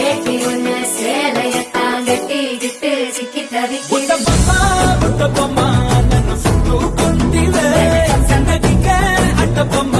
வேட்டி ஒண்ணு சேலையத்தான் கட்டிக்கிட்டு சிக்கி தவிக்கிறேன் அட்டப்பம்மா